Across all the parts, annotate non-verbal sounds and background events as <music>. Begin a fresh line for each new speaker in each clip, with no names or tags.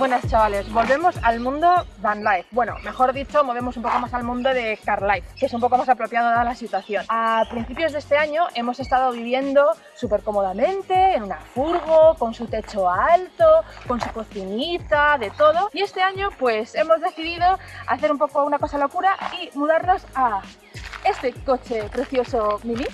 Buenas chavales, volvemos al mundo van life. Bueno, mejor dicho, movemos un poco más al mundo de car life, que es un poco más apropiado dada la situación. A principios de este año hemos estado viviendo súper cómodamente en una furgo, con su techo alto, con su cocinita, de todo. Y este año pues hemos decidido hacer un poco una cosa locura y mudarnos a este coche precioso mini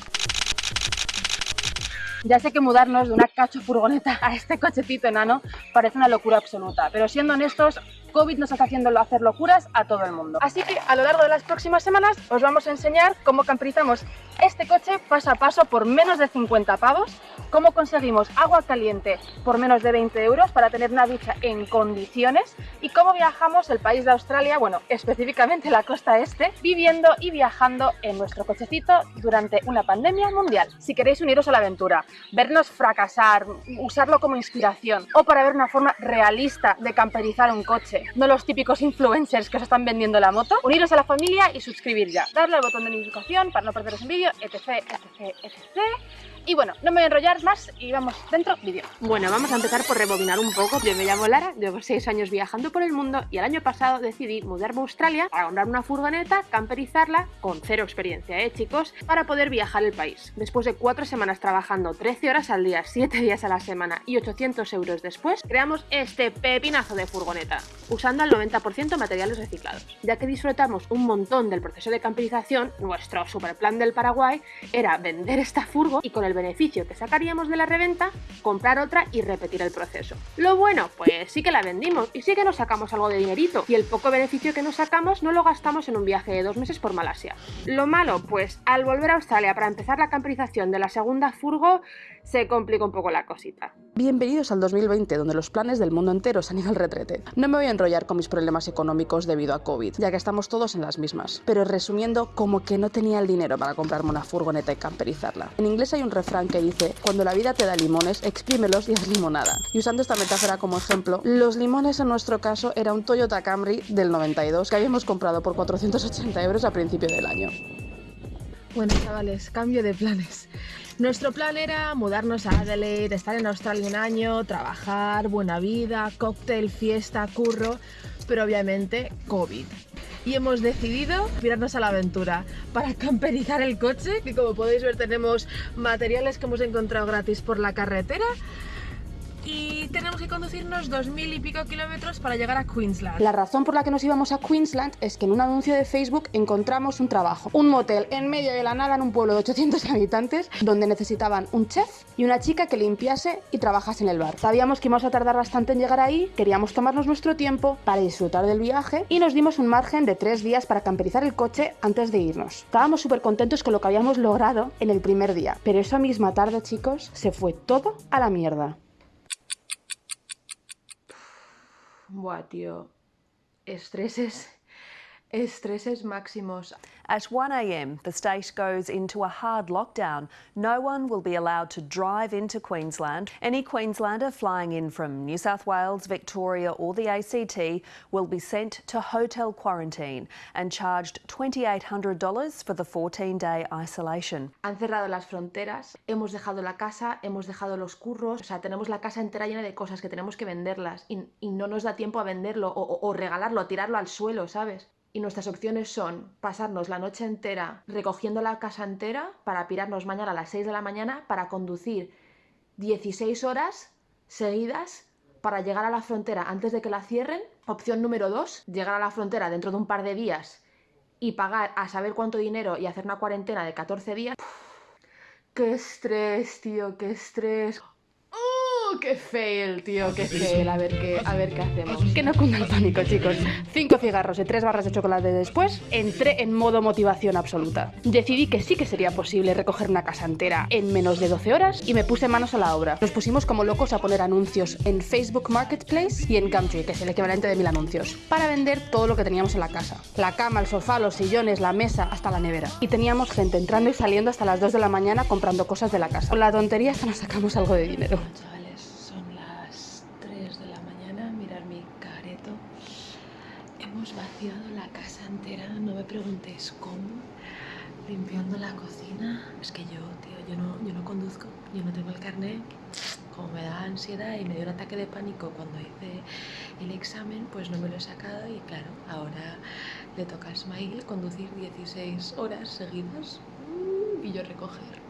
ya sé que mudarnos de una cacho furgoneta a este cochecito enano parece una locura absoluta, pero siendo honestos, COVID nos está haciendo hacer locuras a todo el mundo. Así que a lo largo de las próximas semanas os vamos a enseñar cómo camperizamos este coche paso a paso por menos de 50 pavos, cómo conseguimos agua caliente por menos de 20 euros para tener una ducha en condiciones y cómo viajamos el país de Australia, bueno, específicamente la costa este, viviendo y viajando en nuestro cochecito durante una pandemia mundial. Si queréis uniros a la aventura, vernos fracasar, usarlo como inspiración o para ver una forma realista de camperizar un coche no los típicos influencers que os están vendiendo la moto. Uniros a la familia y suscribir ya. Darle al botón de notificación para no perderos un vídeo, etc, etc, etc. Y bueno, no me voy a enrollar más y vamos dentro vídeo. Bueno, vamos a empezar por rebobinar un poco. Yo me llamo Lara, llevo 6 años viajando por el mundo y el año pasado decidí mudarme a Australia para comprar una furgoneta, camperizarla, con cero experiencia, ¿eh chicos? Para poder viajar el país. Después de 4 semanas trabajando 13 horas al día, 7 días a la semana y 800 euros después, creamos este pepinazo de furgoneta, usando al 90% materiales reciclados. Ya que disfrutamos un montón del proceso de camperización, nuestro super plan del Paraguay era vender esta furgo y con el beneficio que sacaríamos de la reventa, comprar otra y repetir el proceso. Lo bueno, pues sí que la vendimos y sí que nos sacamos algo de dinerito y el poco beneficio que nos sacamos no lo gastamos en un viaje de dos meses por Malasia. Lo malo, pues al volver a Australia para empezar la camperización de la segunda furgo, se complica un poco la cosita.
Bienvenidos al 2020, donde los planes del mundo entero se han ido al retrete. No me voy a enrollar con mis problemas económicos debido a COVID, ya que estamos todos en las mismas. Pero resumiendo, como que no tenía el dinero para comprarme una furgoneta y camperizarla. En inglés hay un refrán que dice, cuando la vida te da limones, exprímelos y haz limonada. Y usando esta metáfora como ejemplo, los limones en nuestro caso era un Toyota Camry del 92 que habíamos comprado por 480 euros a principio del año.
Bueno chavales, cambio de planes. Nuestro plan era mudarnos a Adelaide, estar en Australia un año, trabajar, buena vida, cóctel, fiesta, curro, pero obviamente COVID. Y hemos decidido tirarnos a la aventura para camperizar el coche, que como podéis ver tenemos materiales que hemos encontrado gratis por la carretera y tenemos que conducirnos dos mil y pico kilómetros para llegar a Queensland.
La razón por la que nos íbamos a Queensland es que en un anuncio de Facebook encontramos un trabajo, un motel en medio de la nada en un pueblo de 800 <laughs> habitantes donde necesitaban un chef y una chica que limpiase y trabajase en el bar. Sabíamos que íbamos a tardar bastante en llegar ahí, queríamos tomarnos nuestro tiempo para disfrutar del viaje y nos dimos un margen de tres días para camperizar el coche antes de irnos. Estábamos súper contentos con lo que habíamos logrado en el primer día, pero esa misma tarde chicos se fue todo a la mierda.
Buah, tío. Estreses. Estreses máximos.
At 1am, the state goes into a hard lockdown. No one will be allowed to drive into Queensland. Any Queenslander flying in from New South Wales, Victoria or the ACT will be sent to hotel quarantine and charged $2,800 for the 14-day isolation.
Han cerrado las fronteras, hemos dejado la casa, hemos dejado los curros, o sea, tenemos la casa entera llena de cosas que tenemos que venderlas y, y no nos da tiempo a venderlo o, o, o regalarlo, tirarlo al suelo, ¿sabes? Y nuestras opciones son pasarnos la noche entera recogiendo la casa entera para pirarnos mañana a las 6 de la mañana para conducir 16 horas seguidas para llegar a la frontera antes de que la cierren. Opción número 2, llegar a la frontera dentro de un par de días y pagar a saber cuánto dinero y hacer una cuarentena de 14 días. ¡Qué estrés, tío! ¡Qué estrés! Qué fail, tío, qué fail. A ver qué, a ver qué hacemos.
Que no cunda el pánico, chicos. Cinco cigarros y tres barras de chocolate después, entré en modo motivación absoluta. Decidí que sí que sería posible recoger una casa entera en menos de 12 horas y me puse manos a la obra. Nos pusimos como locos a poner anuncios en Facebook Marketplace y en Gumtree, que es el equivalente de mil anuncios, para vender todo lo que teníamos en la casa. La cama, el sofá, los sillones, la mesa, hasta la nevera. Y teníamos gente entrando y saliendo hasta las 2 de la mañana comprando cosas de la casa. Con la tontería hasta nos sacamos algo de dinero.
Hemos vaciado la entera, no me preguntéis cómo, limpiando la cocina. Es que yo, tío, yo no, yo no conduzco, yo no tengo el carnet.
como me da ansiedad y me dio un ataque de pánico cuando hice el examen, pues no me lo he sacado y claro, ahora le toca a Ismail conducir 16 horas seguidas y yo recoger.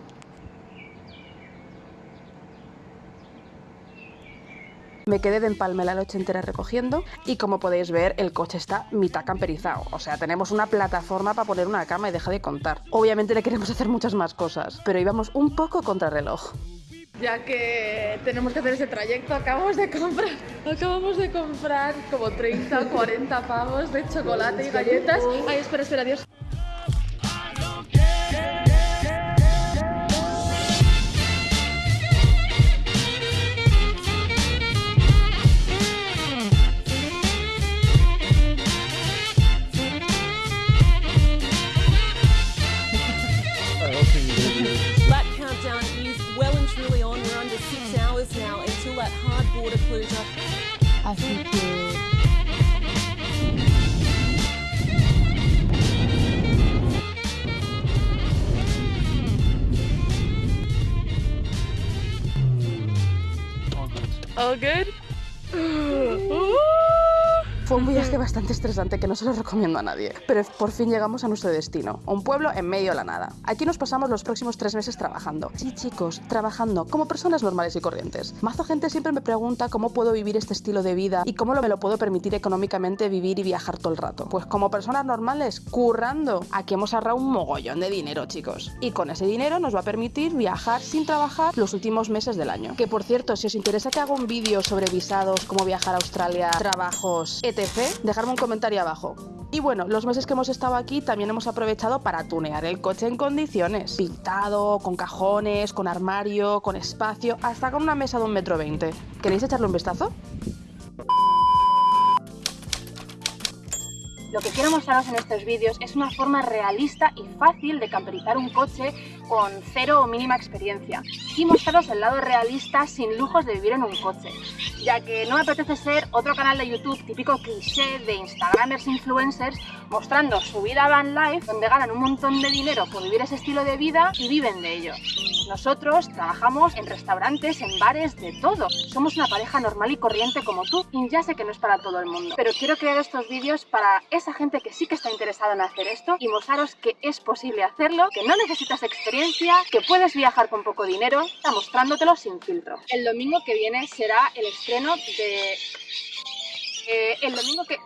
Me quedé de empalme la noche entera recogiendo y como podéis ver el coche está mitad camperizado. O sea, tenemos una plataforma para poner una cama y deja de contar. Obviamente le queremos hacer muchas más cosas, pero íbamos un poco contra reloj.
Ya que tenemos que hacer ese trayecto, acabamos de comprar, acabamos de comprar como 30 o 40 pavos de chocolate y galletas. Ay, espera, espera, Dios.
Lap countdown is well and truly on. We're under six hours now until that hard border closure.
Así que...
All good. <gasps>
Fue un viaje bastante estresante que no se lo recomiendo a nadie, pero por fin llegamos a nuestro destino, un pueblo en medio de la nada. Aquí nos pasamos los próximos tres meses trabajando. Sí, chicos, trabajando como personas normales y corrientes. Mazo gente siempre me pregunta cómo puedo vivir este estilo de vida y cómo me lo puedo permitir económicamente vivir y viajar todo el rato. Pues como personas normales, currando. Aquí hemos ahorrado un mogollón de dinero, chicos. Y con ese dinero nos va a permitir viajar sin trabajar los últimos meses del año. Que por cierto, si os interesa que haga un vídeo sobre visados, cómo viajar a Australia, trabajos, etc., dejadme un comentario abajo. Y bueno, los meses que hemos estado aquí también hemos aprovechado para tunear el coche en condiciones. Pintado, con cajones, con armario, con espacio, hasta con una mesa de un metro veinte. ¿Queréis echarle un vistazo?
Lo que quiero mostraros en estos vídeos es una forma realista y fácil de camperizar un coche con cero o mínima experiencia y mostraros el lado realista sin lujos de vivir en un coche, ya que no me apetece ser otro canal de YouTube típico cliché de Instagramers influencers mostrando su vida van life donde ganan un montón de dinero por vivir ese estilo de vida y viven de ello. Nosotros trabajamos en restaurantes, en bares, de todo. Somos una pareja normal y corriente como tú y ya sé que no es para todo el mundo, pero quiero crear estos vídeos para esa gente que sí que está interesada en hacer esto y mostraros que es posible hacerlo, que no necesitas experiencia, que puedes viajar con poco dinero, está mostrándotelo sin filtro. El domingo que viene será el estreno de... eh, el domingo que...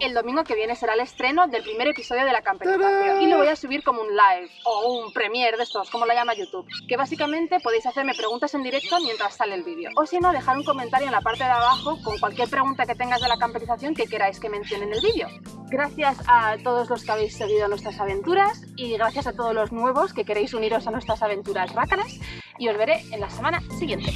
El domingo que viene será el estreno del primer episodio de la camperización y lo voy a subir como un live o un premiere de estos, como lo llama YouTube, que básicamente podéis hacerme preguntas en directo mientras sale el vídeo. O si no, dejar un comentario en la parte de abajo con cualquier pregunta que tengas de la camperización que queráis que mencione en el vídeo. Gracias a todos los que habéis seguido nuestras aventuras y gracias a todos los nuevos que queréis uniros a nuestras aventuras rácanas y os veré en la semana siguiente.